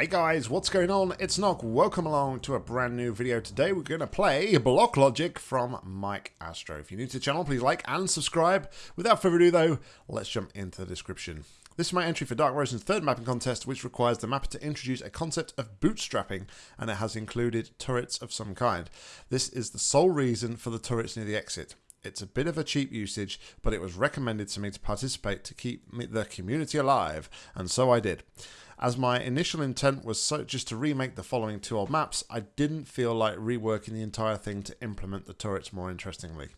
Hey guys, what's going on? It's Nock. Welcome along to a brand new video. Today we're going to play Block Logic from Mike Astro. If you're new to the channel, please like and subscribe. Without further ado though, let's jump into the description. This is my entry for Dark Rosen's third mapping contest, which requires the mapper to introduce a concept of bootstrapping, and it has included turrets of some kind. This is the sole reason for the turrets near the exit. It's a bit of a cheap usage, but it was recommended to me to participate to keep the community alive, and so I did. As my initial intent was so just to remake the following two old maps, I didn't feel like reworking the entire thing to implement the turrets more interestingly.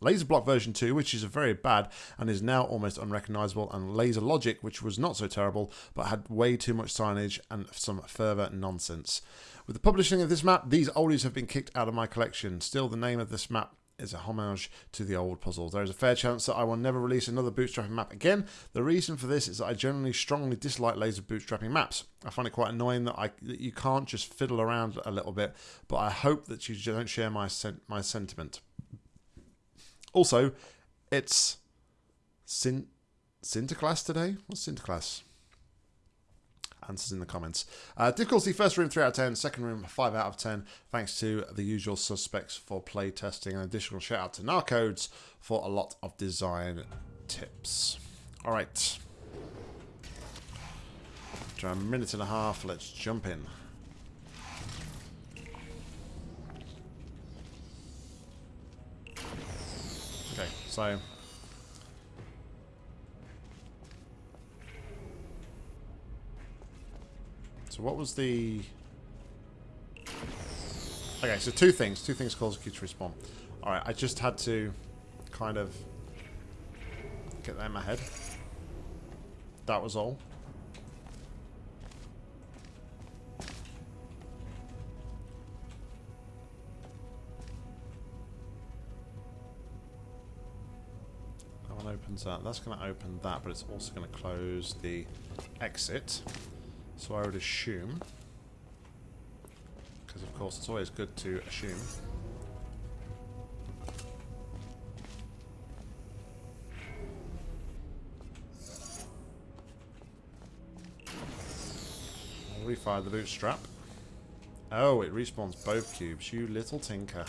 Laser Block version 2, which is very bad and is now almost unrecognizable, and Laser Logic, which was not so terrible but had way too much signage and some further nonsense. With the publishing of this map, these oldies have been kicked out of my collection. Still, the name of this map is a homage to the old puzzles. There is a fair chance that I will never release another bootstrapping map again. The reason for this is that I generally strongly dislike laser bootstrapping maps. I find it quite annoying that I that you can't just fiddle around a little bit, but I hope that you don't share my sen my sentiment. Also, it's Sin Sinterklaas today. What's Sinterklaas? Answers in the comments. Uh, difficulty, first room 3 out of 10, second room 5 out of 10, thanks to the usual suspects for play testing. An additional shout out to Narcodes for a lot of design tips. Alright. After a minute and a half, let's jump in. Okay, so So what was the... Okay, so two things. Two things cause queue to respawn. Alright, I just had to kind of get that in my head. That was all. That one opens that. That's going to open that, but it's also going to close the exit. So I would assume, because of course it's always good to assume, I'll refire the bootstrap. Oh, it respawns both cubes, you little tinker.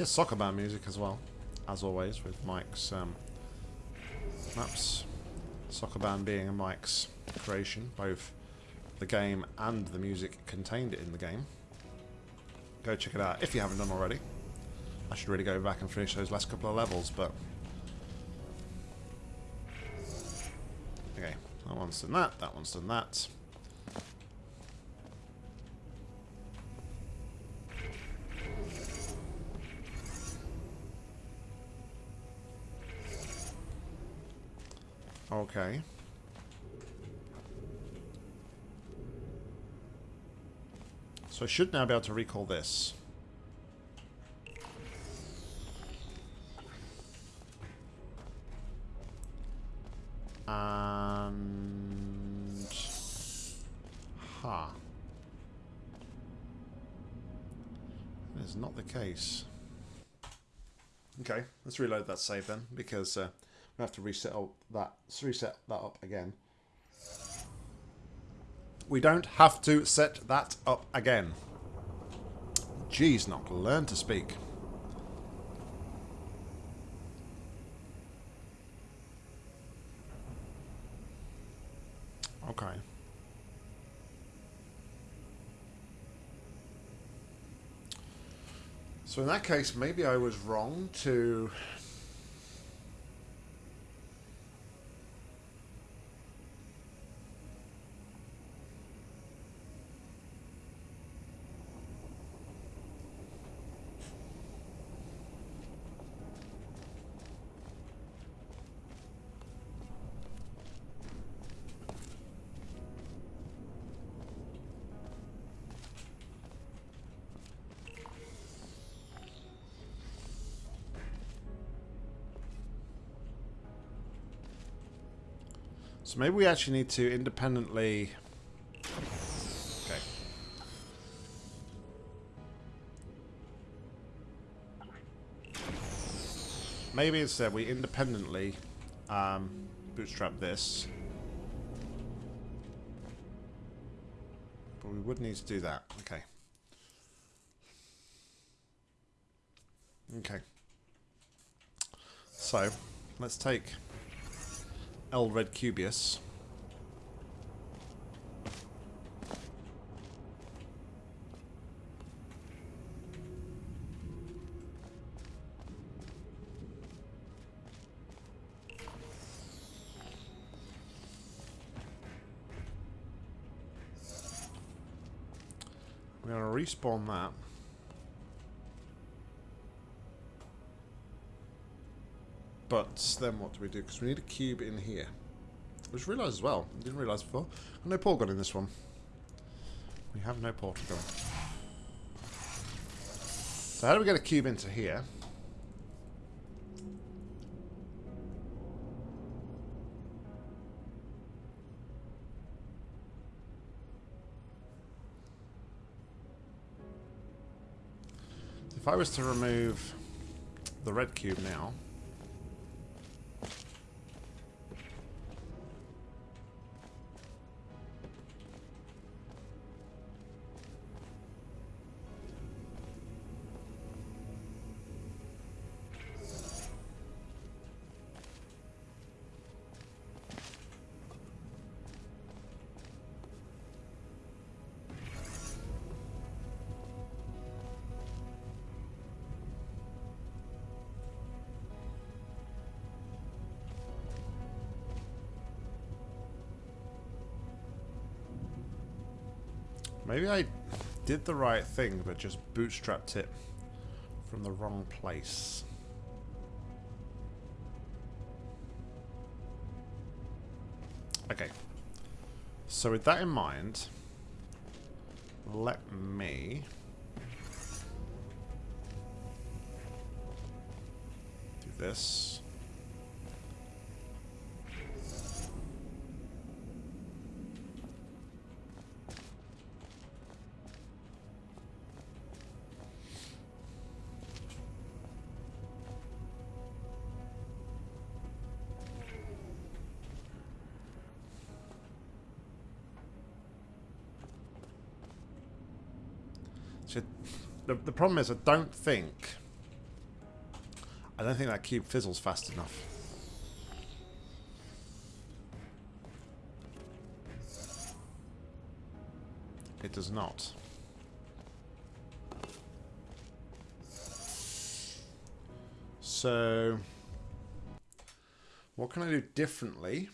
Hear soccer band music as well, as always, with Mike's um, maps. Soccer band being a Mike's creation, both the game and the music contained in the game. Go check it out if you haven't done already. I should really go back and finish those last couple of levels, but... Okay, that one's done that, that one's done that. Okay. So I should now be able to recall this. And... Ha. Huh. That is not the case. Okay, let's reload that save then, because uh, we have to reset that reset that up again. We don't have to set that up again. Jeez, not learn to speak. Okay. So in that case, maybe I was wrong to So maybe we actually need to independently... Okay. maybe instead we independently um, bootstrap this. But we would need to do that. Okay. Okay. So, let's take L Red Cubius. We're going to respawn that. But then what do we do? Because we need a cube in here. I just realised as well. I didn't realise before. no portal gun in this one. We have no portal gun. So how do we get a cube into here? If I was to remove the red cube now... Maybe I did the right thing, but just bootstrapped it from the wrong place. Okay. So with that in mind, let me do this. The, the problem is I don't think... I don't think that cube fizzles fast enough. It does not. So, what can I do differently?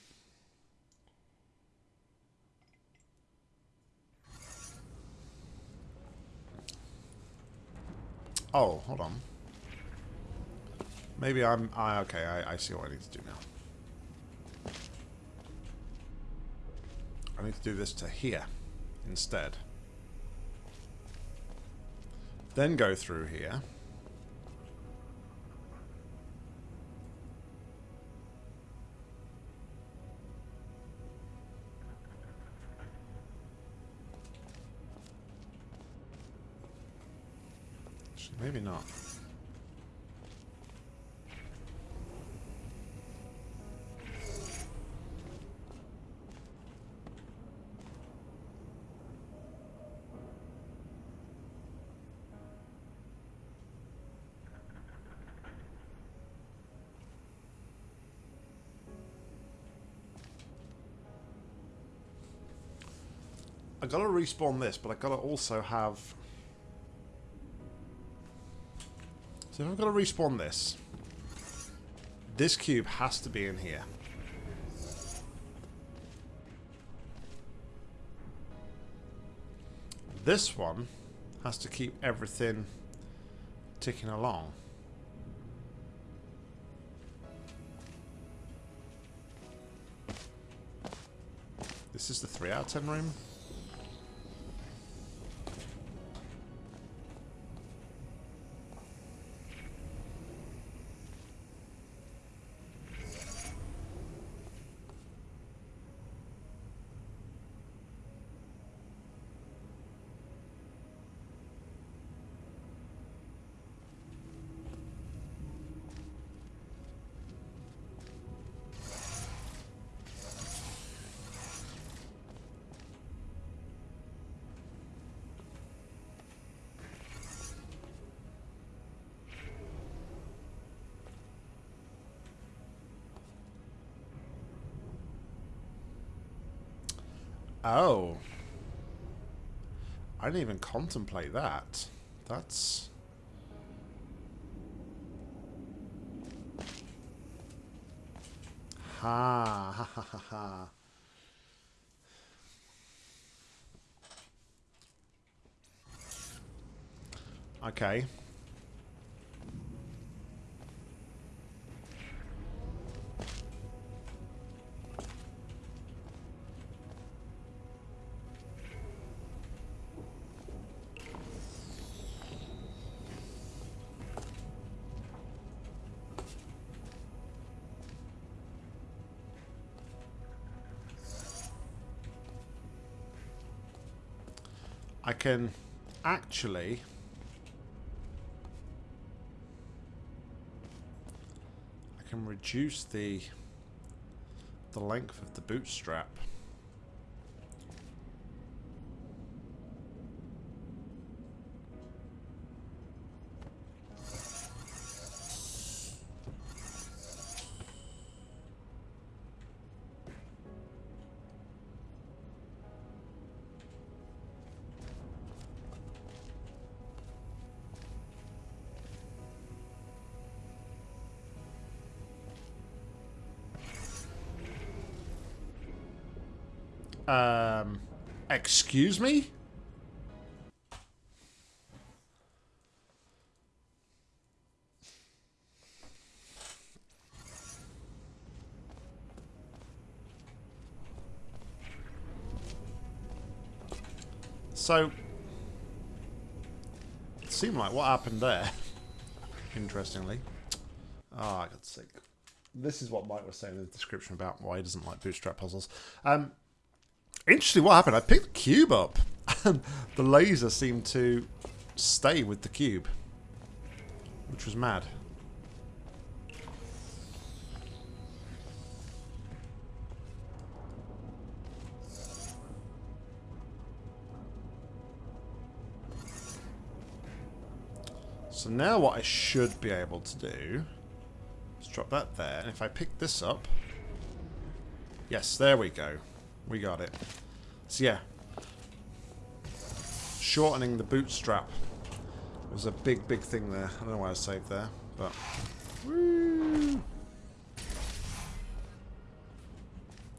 Oh, hold on. Maybe I'm... I, okay, I, I see what I need to do now. I need to do this to here instead. Then go through here. Maybe not. I gotta respawn this, but I gotta also have So if I've got to respawn this, this cube has to be in here. This one has to keep everything ticking along. This is the 3 out of 10 room. Oh. I didn't even contemplate that. That's... Ha ha ha ha ha. Okay. Can actually I can reduce the the length of the bootstrap. Um, excuse me? So, it seemed like what happened there, interestingly. Oh, I got sick. This is what Mike was saying in the description about why he doesn't like bootstrap puzzles. Um, Interesting what happened. I picked the cube up and um, the laser seemed to stay with the cube. Which was mad. So now what I should be able to do is drop that there. And if I pick this up... Yes, there we go. We got it. So yeah. Shortening the bootstrap was a big, big thing there. I don't know why I saved there, but... Woo!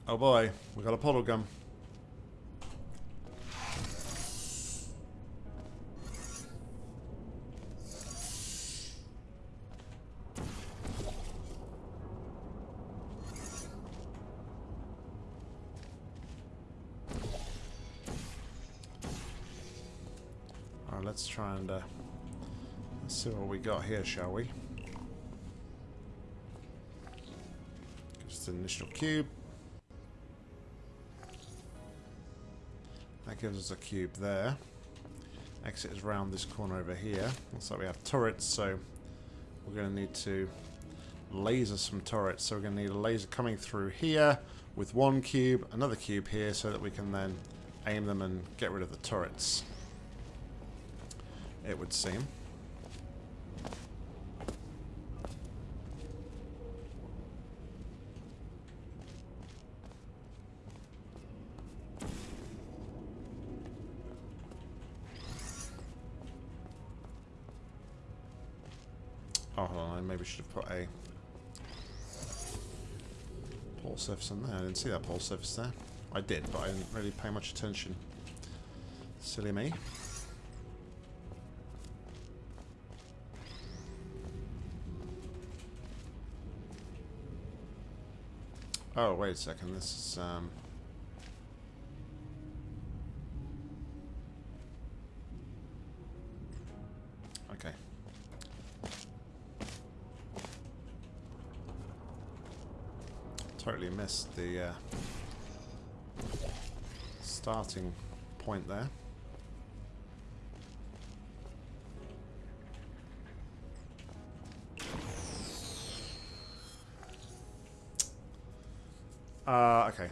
Oh boy, we got a portal gun. Let's try and uh, see what we got here, shall we? Just an initial cube. That gives us a cube there. Exit is round this corner over here. Looks like we have turrets, so we're going to need to laser some turrets. So we're going to need a laser coming through here with one cube, another cube here, so that we can then aim them and get rid of the turrets it would seem. Oh, hold on, I maybe should have put a pole surface in there. I didn't see that pole surface there. I did, but I didn't really pay much attention. Silly me. Oh, wait a second. This is, um... Okay. Totally missed the, uh, starting point there. Uh, okay.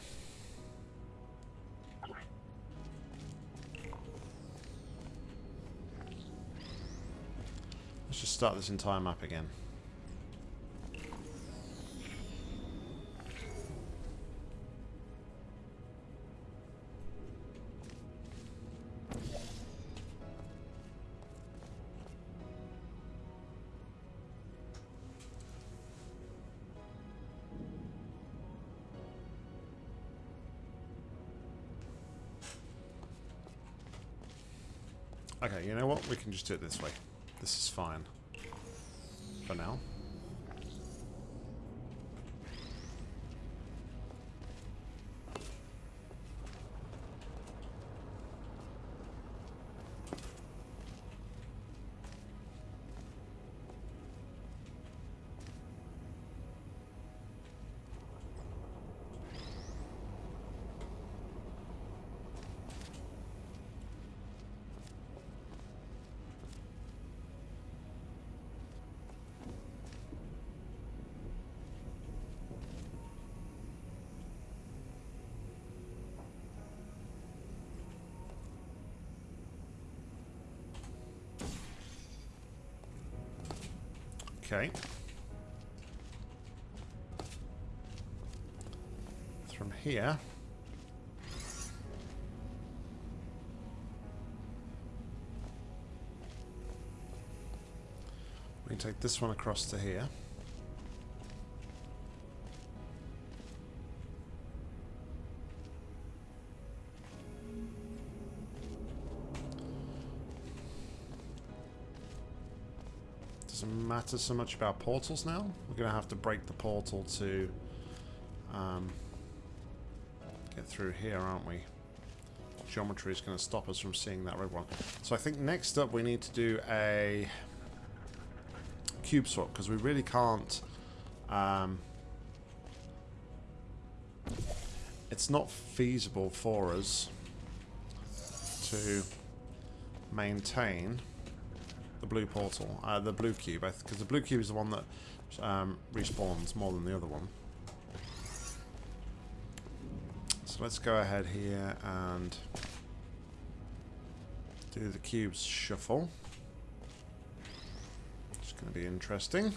Let's just start this entire map again. What? We can just do it this way. This is fine. For now. Okay. From here. We can take this one across to here. Matter so much about portals now. We're going to have to break the portal to um, get through here, aren't we? Geometry is going to stop us from seeing that red one. So I think next up we need to do a cube swap because we really can't... Um, it's not feasible for us to maintain the blue portal, uh, the blue cube, because the blue cube is the one that um, respawns more than the other one. So let's go ahead here and do the cubes shuffle. It's going to be interesting.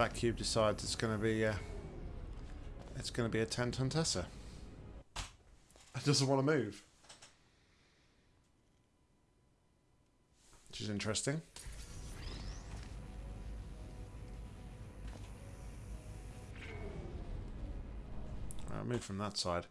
That cube decides it's going to be uh, it's going to be a 10 ton Tesla. It doesn't want to move. Which is interesting. I'll move from that side.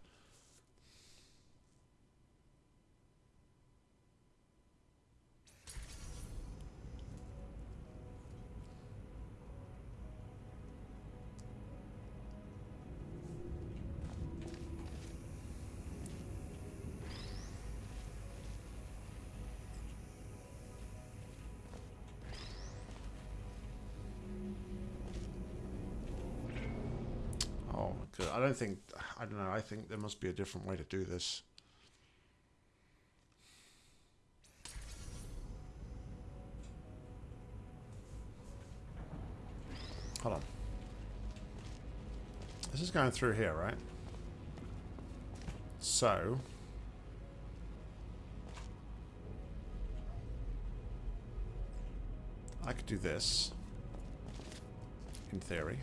Don't think I don't know. I think there must be a different way to do this. Hold on. This is going through here, right? So... I could do this. In theory.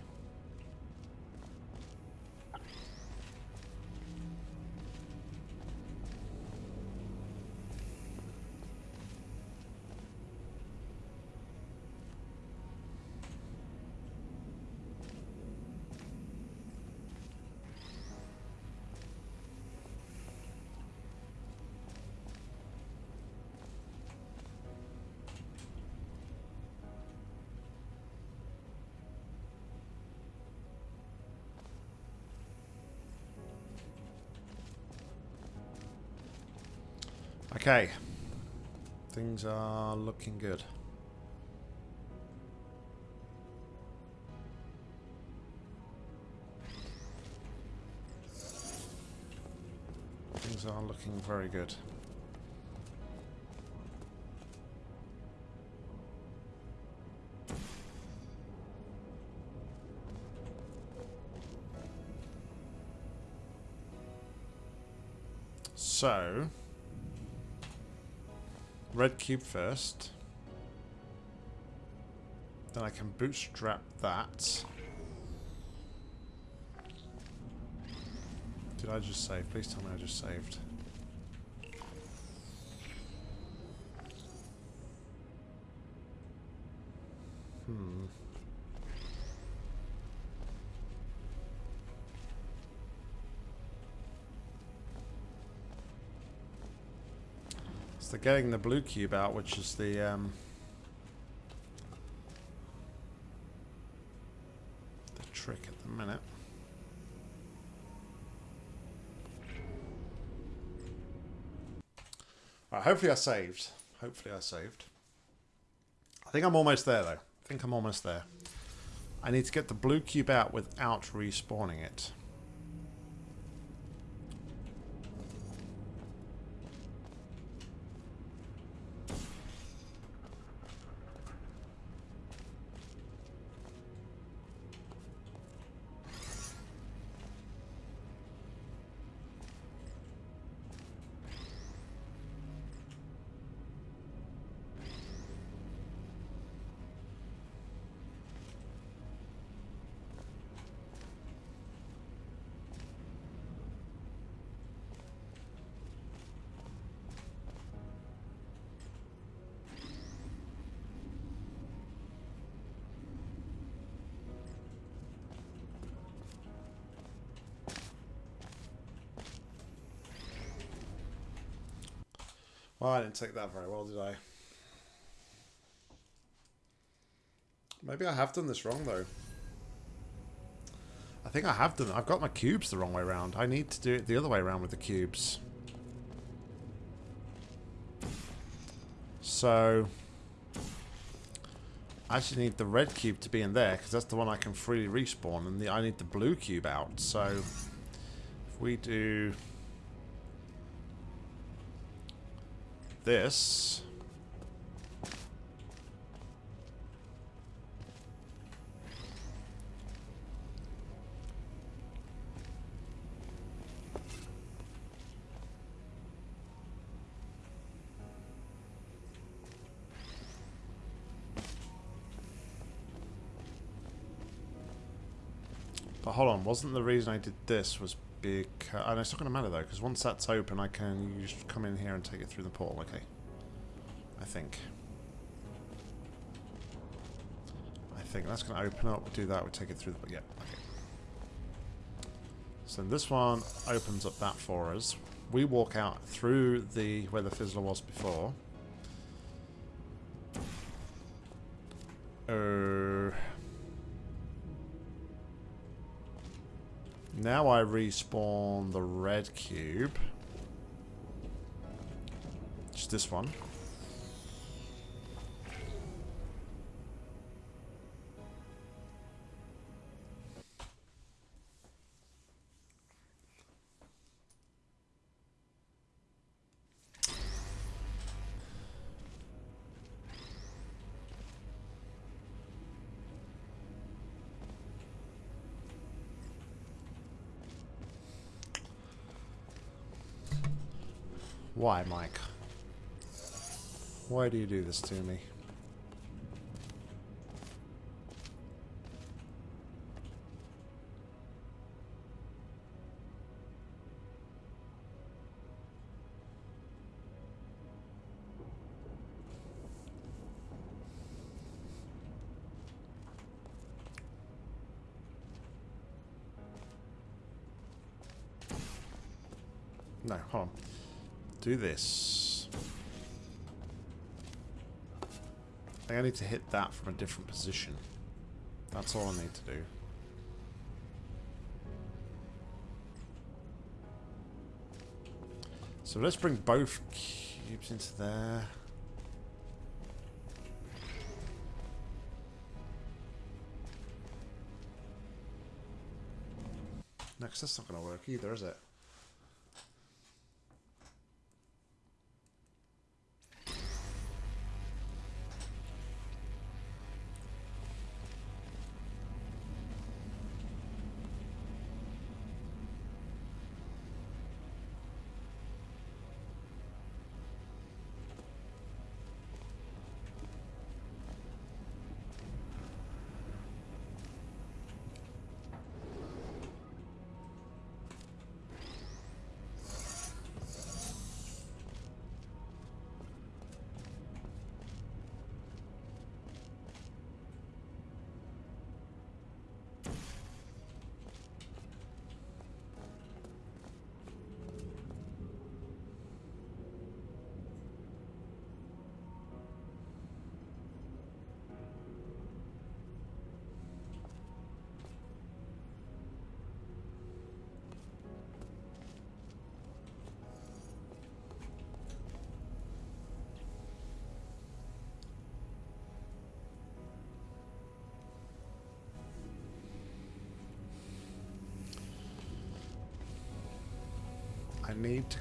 Okay. Things are looking good. Things are looking very good. So, red cube first. Then I can bootstrap that. Did I just save? Please tell me I just saved. So getting the blue cube out, which is the um, the trick at the minute. Right, hopefully I saved. Hopefully I saved. I think I'm almost there though. I think I'm almost there. I need to get the blue cube out without respawning it. Well, I didn't take that very well, did I? Maybe I have done this wrong, though. I think I have done I've got my cubes the wrong way around. I need to do it the other way around with the cubes. So... I actually need the red cube to be in there, because that's the one I can freely respawn, and the, I need the blue cube out. So, if we do... this. But hold on, wasn't the reason I did this was because... And it's not going to matter though, because once that's open, I can just come in here and take it through the portal. Okay. I think. I think that's going to open up. We Do that. We take it through the... Yeah. Okay. So this one opens up that for us. We walk out through the where the fizzler was before. Uh, Now I respawn the red cube. Just this one. Why, Mike? Why do you do this to me? Do this. I think I need to hit that from a different position. That's all I need to do. So let's bring both cubes into there. Next, that's not going to work either, is it?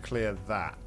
Clear that.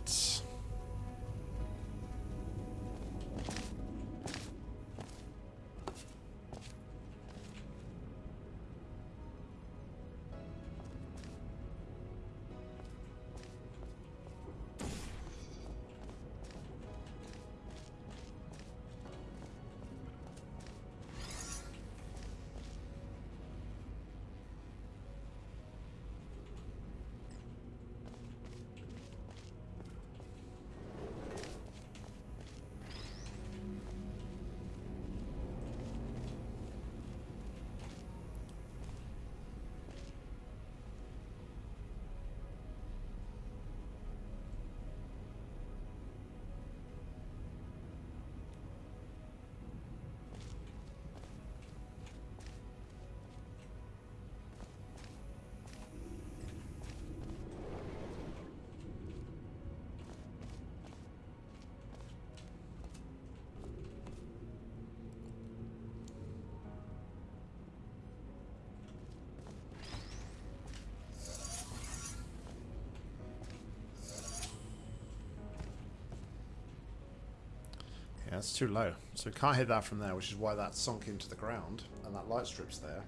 It's too low. So we can't hit that from there, which is why that's sunk into the ground and that light strip's there.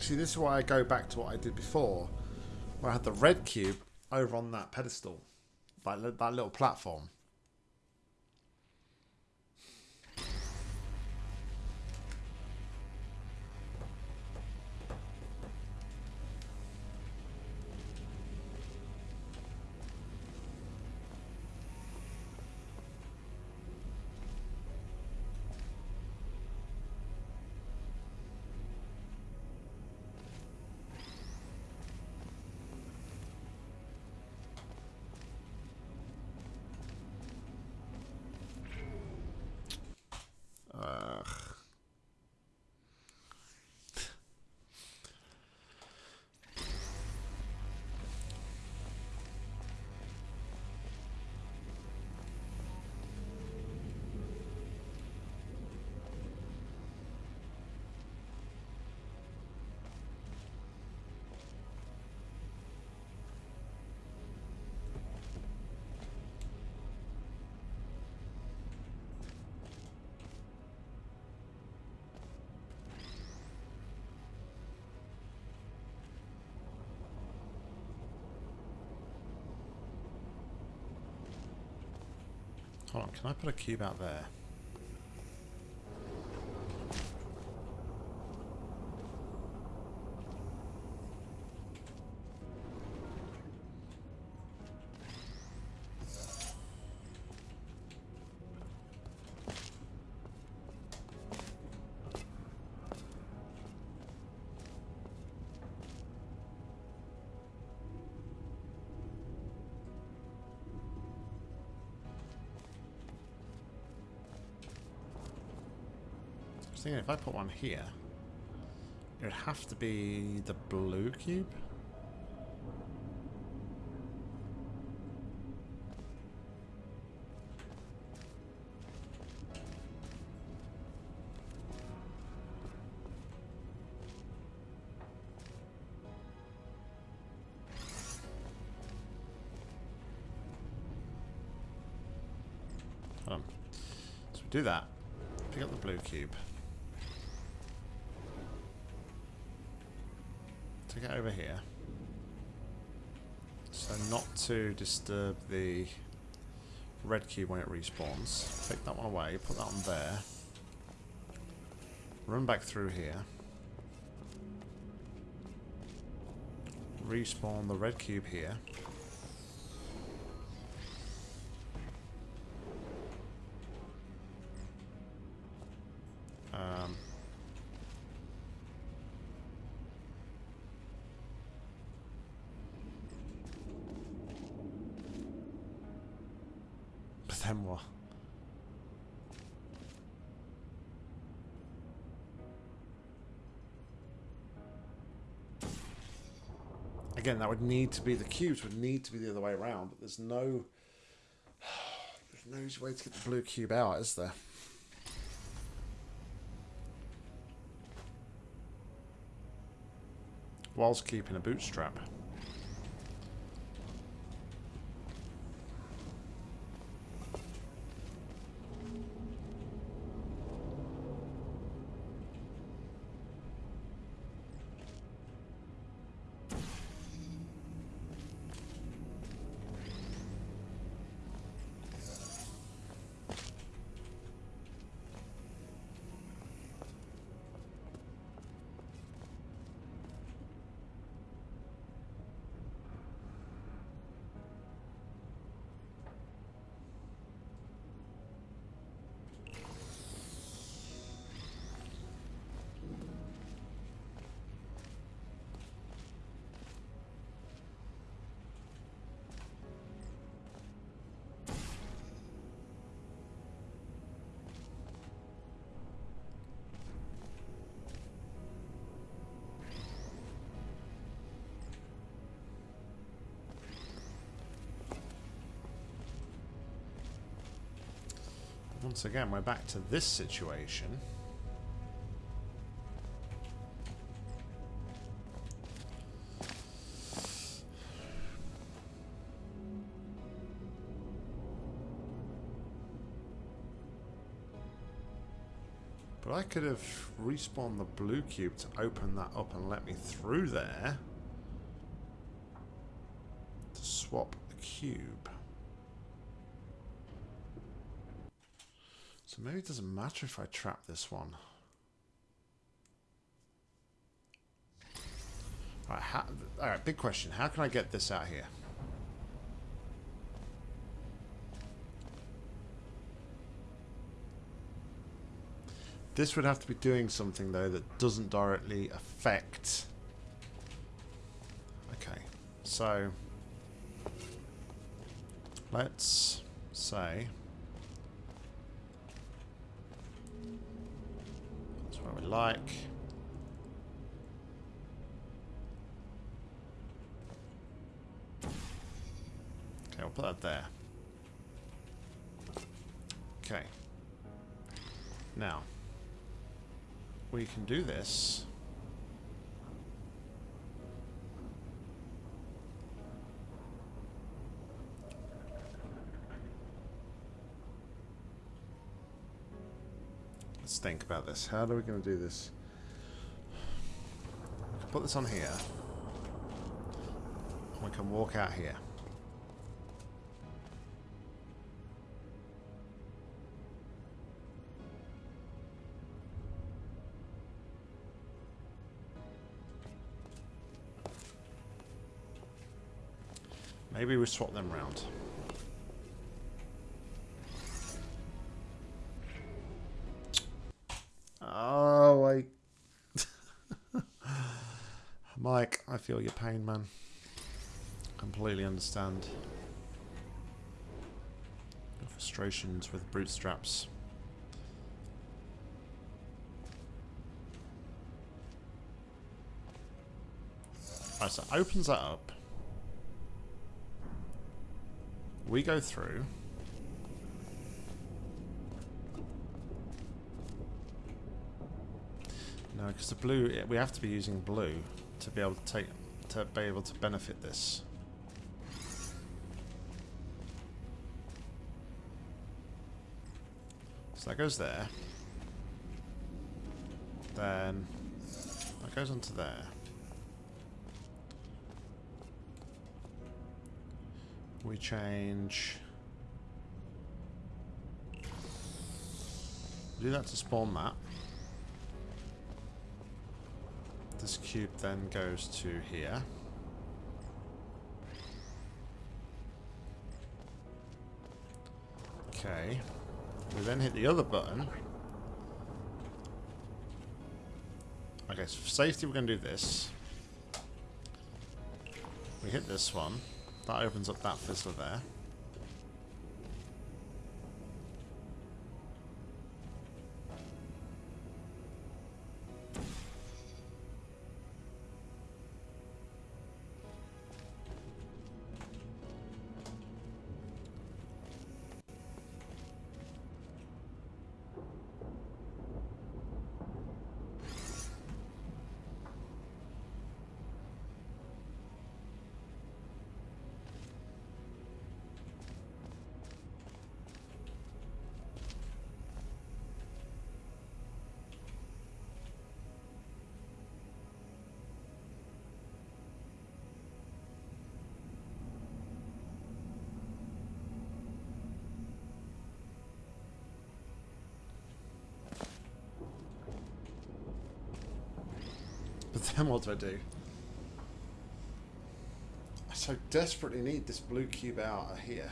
See, this is why I go back to what I did before, where I had the red cube over on that pedestal, that, that little platform. Can I put a cube out there? Thinking if I put one here, it would have to be the blue cube. So we do that. Pick up the blue cube. To disturb the red cube when it respawns. Take that one away, put that on there. Run back through here. Respawn the red cube here. Again, that would need to be the cubes would need to be the other way around, but there's no there's no easy way to get the blue cube out, is there? whilst keeping a bootstrap. Once again, we're back to this situation. But I could have respawned the blue cube to open that up and let me through there to swap the cube. So maybe it doesn't matter if I trap this one. Alright, alright, big question. How can I get this out here? This would have to be doing something, though, that doesn't directly affect... Okay, so... Let's say... we like. Okay, we'll put that there. Okay. Now, we can do this. Let's think about this. How are we going to do this? Put this on here. We can walk out here. Maybe we swap them round. Mike, I feel your pain, man. Completely understand. Your frustrations with bootstraps. Alright, so opens that up. We go through. No, because the blue, we have to be using blue to be able to take, to be able to benefit this. So that goes there. Then that goes onto there. We change... Do that to spawn that. This cube then goes to here. Okay. We then hit the other button. Okay, so for safety we're going to do this. We hit this one. That opens up that fizzler there. But then what do I do? I so desperately need this blue cube out of here.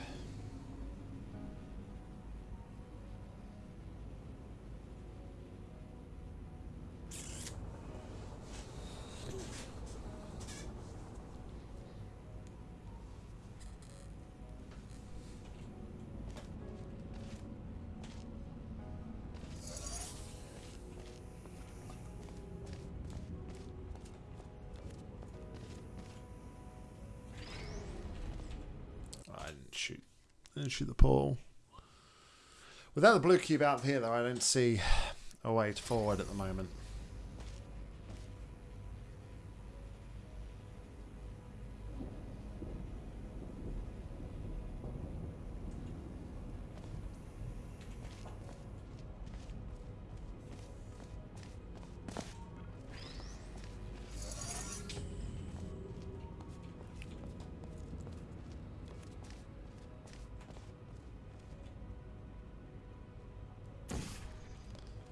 Shoot the pole. Without the blue cube out here, though, I don't see a way to forward at the moment.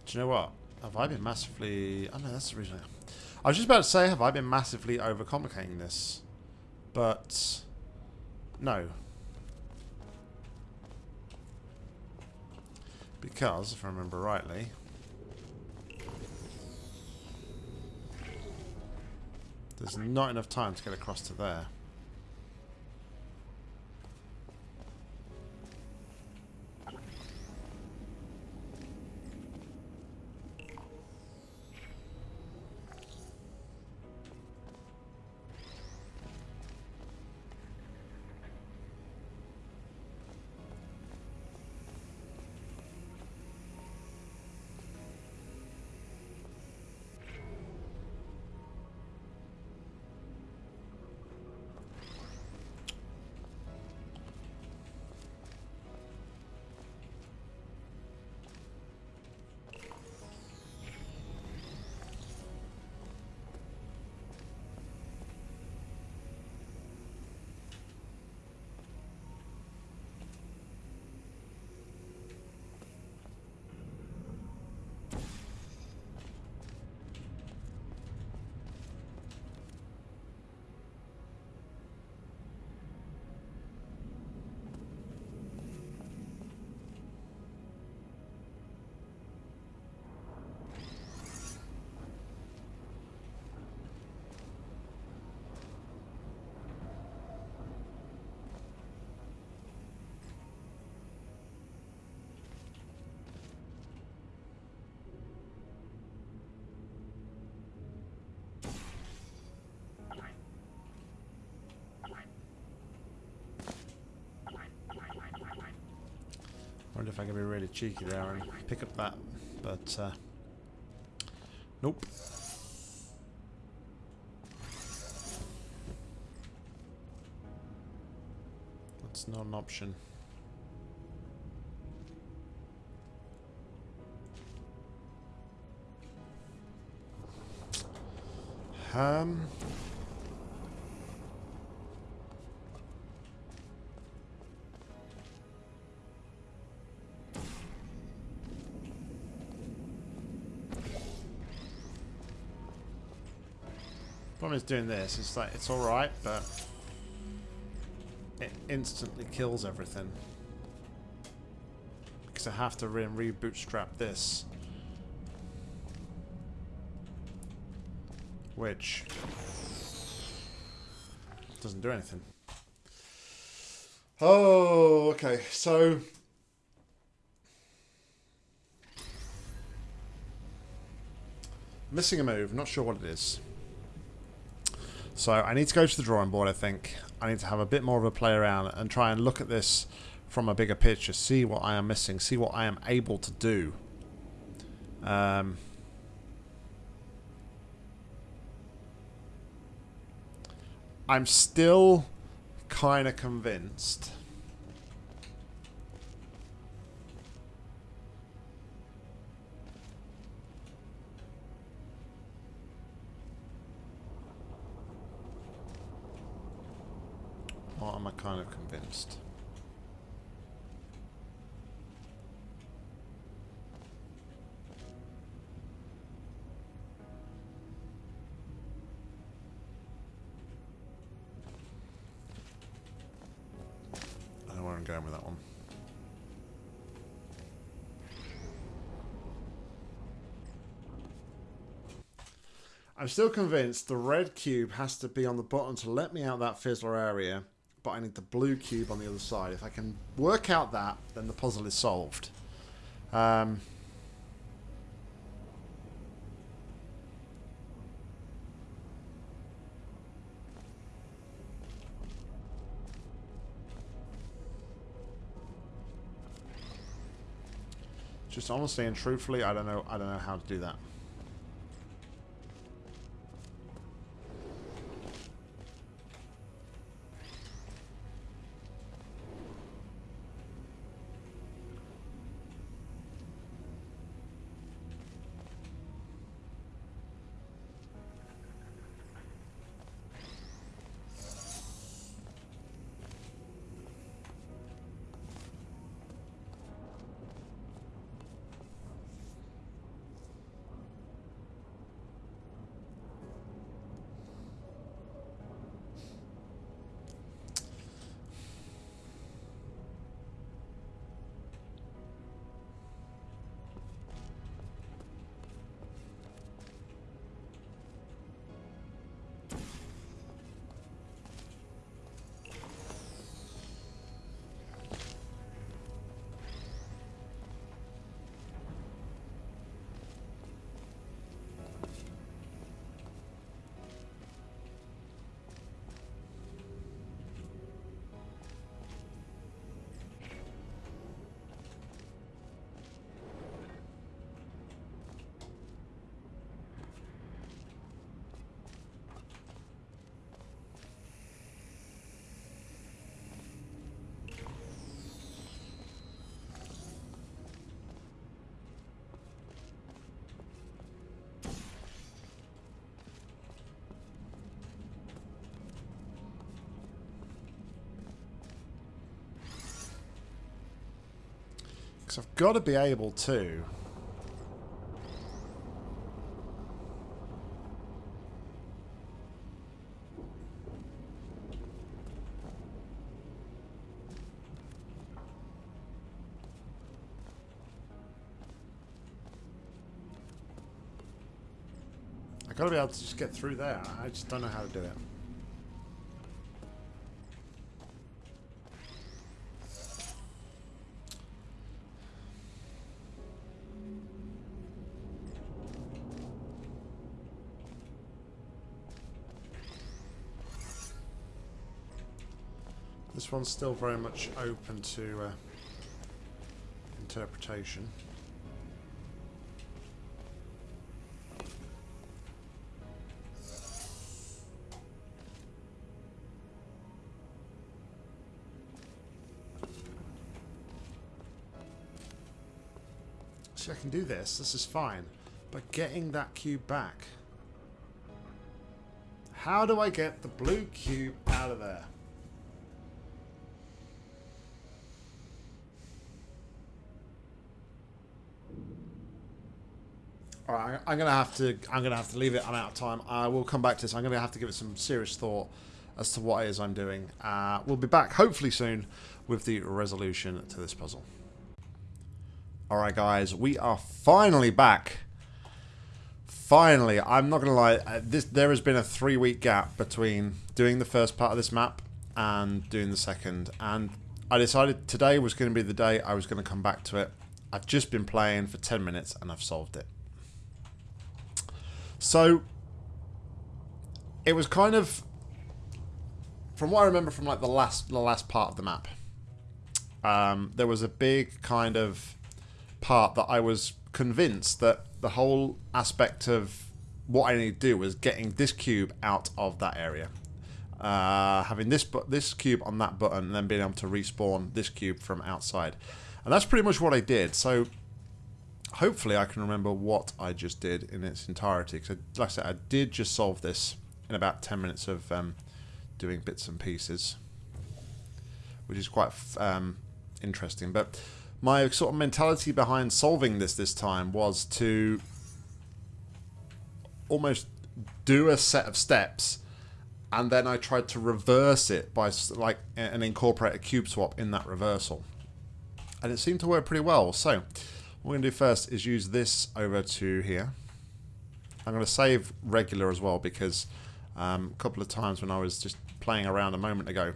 Do you know what? Have I been massively... Oh no, that's the reason. I was just about to say, have I been massively overcomplicating this? But... No. Because, if I remember rightly... There's not enough time to get across to there. Wonder if I can be really cheeky there and pick up that, but uh, nope. That's not an option. Um, problem is doing this. It's like it's all right, but it instantly kills everything because I have to re rebootstrap this, which doesn't do anything. Oh, okay. So missing a move. Not sure what it is. So I need to go to the drawing board, I think. I need to have a bit more of a play around and try and look at this from a bigger picture, see what I am missing, see what I am able to do. Um, I'm still kind of convinced Or am I kind of convinced? I know where I'm going with that one. I'm still convinced the red cube has to be on the bottom to let me out that fizzler area but I need the blue cube on the other side. If I can work out that, then the puzzle is solved. Um, just honestly and truthfully, I don't know. I don't know how to do that. Because I've got to be able to... I've got to be able to just get through there. I just don't know how to do it. This one's still very much open to uh, interpretation. See, I can do this. This is fine. But getting that cube back... How do I get the blue cube out of there? All right, I'm gonna have to. I'm gonna have to leave it. I'm out of time. I will come back to this. I'm gonna have to give it some serious thought as to what it is I'm doing. Uh, we'll be back hopefully soon with the resolution to this puzzle. All right, guys, we are finally back. Finally, I'm not gonna lie. uh, This there has been a three-week gap between doing the first part of this map and doing the second, and I decided today was going to be the day I was going to come back to it. I've just been playing for 10 minutes and I've solved it. So it was kind of from what I remember from like the last the last part of the map. Um, there was a big kind of part that I was convinced that the whole aspect of what I need to do was getting this cube out of that area. Uh, having this this cube on that button and then being able to respawn this cube from outside. And that's pretty much what I did. So hopefully I can remember what I just did in its entirety. Because, like I said, I did just solve this in about 10 minutes of um, doing bits and pieces, which is quite um, interesting. But my sort of mentality behind solving this this time was to almost do a set of steps and then I tried to reverse it by like and incorporate a cube swap in that reversal and it seemed to work pretty well so what we're going to do first is use this over to here. I'm going to save regular as well because um, a couple of times when I was just playing around a moment ago,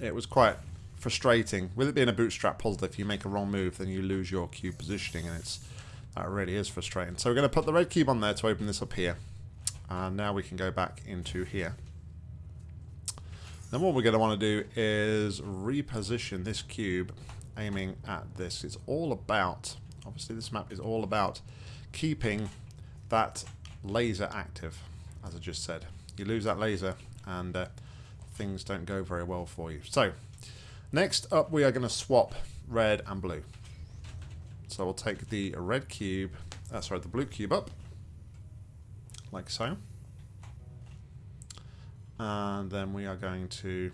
it was quite frustrating. With it being a bootstrap puzzle, if you make a wrong move, then you lose your cube positioning, and it's that really is frustrating. So we're going to put the red cube on there to open this up here, and now we can go back into here. Then what we're going to want to do is reposition this cube aiming at this. It's all about, obviously this map is all about keeping that laser active, as I just said. You lose that laser and uh, things don't go very well for you. So, next up we are going to swap red and blue. So we'll take the red cube, uh, sorry, the blue cube up, like so. And then we are going to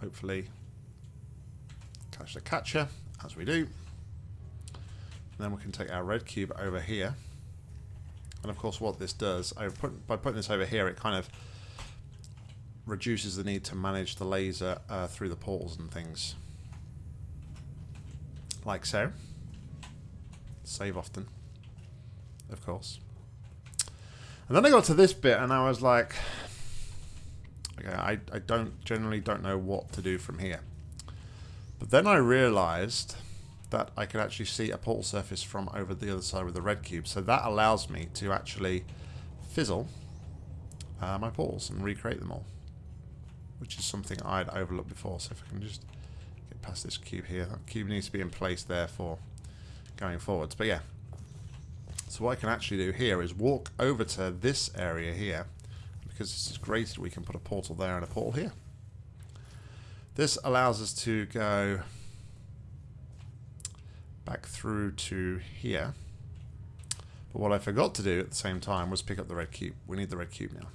hopefully catch the catcher, as we do. And then we can take our red cube over here. And of course what this does, I put, by putting this over here, it kind of reduces the need to manage the laser uh, through the portals and things. Like so. Save often, of course. And then I got to this bit and I was like, okay, I, I don't generally don't know what to do from here. But then I realized that I could actually see a portal surface from over the other side with the red cube. So that allows me to actually fizzle uh, my portals and recreate them all. Which is something I'd overlooked before. So if I can just get past this cube here. That cube needs to be in place there for going forwards. But yeah. So what I can actually do here is walk over to this area here. Because this is grated, we can put a portal there and a portal here. This allows us to go back through to here. But what I forgot to do at the same time was pick up the red cube. We need the red cube now.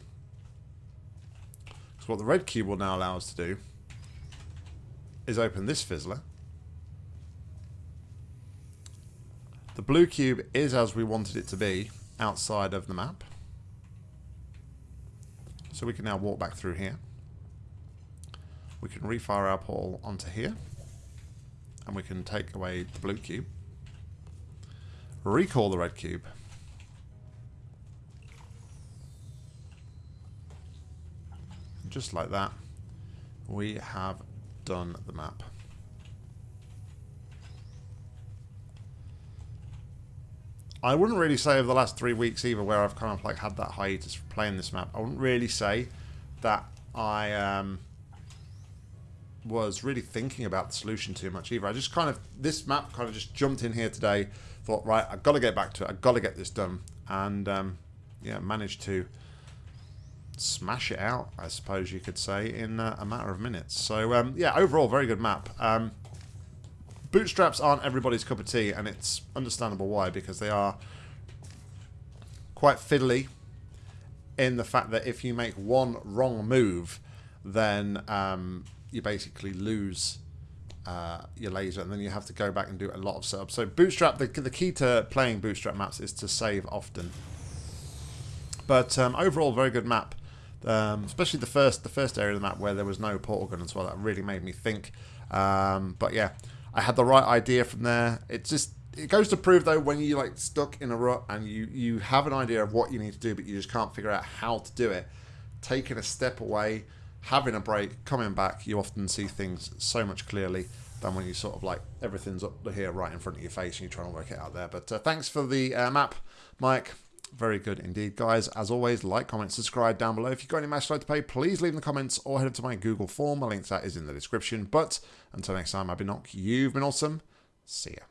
So what the red cube will now allow us to do is open this fizzler. The blue cube is as we wanted it to be outside of the map. So we can now walk back through here. We can refire our portal onto here. And we can take away the blue cube. Recall the red cube. Just like that, we have done the map. I wouldn't really say over the last three weeks either where I've kind of like had that hiatus for playing this map. I wouldn't really say that I um, was really thinking about the solution too much either. I just kind of, this map kind of just jumped in here today, thought, right, I've got to get back to it, I've got to get this done. And um, yeah, managed to smash it out, I suppose you could say, in uh, a matter of minutes. So um, yeah, overall, very good map. Um, bootstraps aren't everybody's cup of tea, and it's understandable why, because they are quite fiddly in the fact that if you make one wrong move, then um, you basically lose uh, your laser, and then you have to go back and do a lot of setup. So Bootstrap, the, the key to playing Bootstrap maps is to save often. But um, overall, very good map. Um, especially the first the first area of the map where there was no portal gun as well. That really made me think. Um, but yeah, I had the right idea from there. It just it goes to prove though when you like stuck in a rut and you you have an idea of what you need to do, but you just can't figure out how to do it. Taking a step away, having a break, coming back, you often see things so much clearly than when you sort of like everything's up here right in front of your face and you're trying to work it out there. But uh, thanks for the uh, map, Mike. Very good indeed, guys. As always, like, comment, subscribe down below. If you've got any match to pay, please leave in the comments or head up to my Google form. My link to that is in the description. But until next time, I've been Nock. You've been awesome. See ya.